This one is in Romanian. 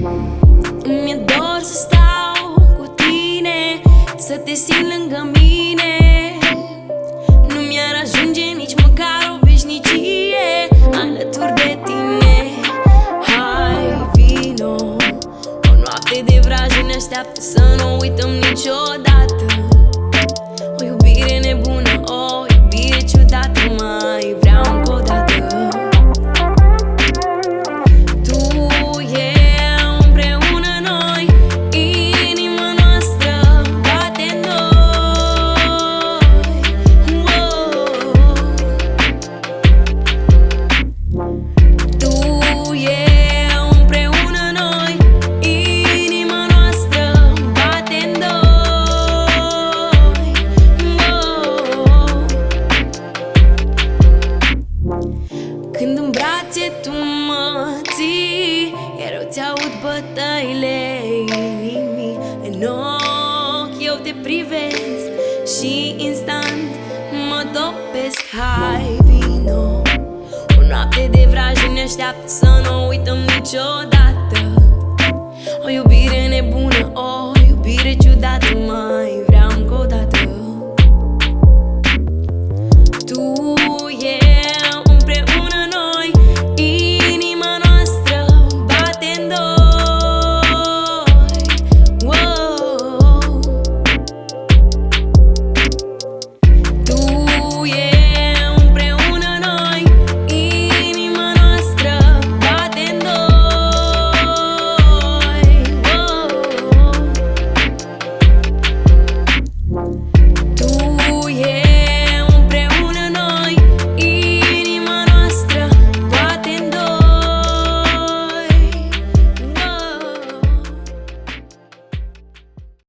Îmi e dor să stau cu tine Să te simt lângă mine. Nu mi-ar ajunge nici măcar o veșnicie Alături de tine. Hai, vino O noapte de vrajă ne așteaptă Să nu uităm niciodată. Iar eu ți-aud bătăile inimii În ochi eu te privesc Și instant mă topesc Hai, vino! O noapte de vrajă ne așteaptă Să nu uităm niciodată. O iubire nebună, o iubire ciudată Mai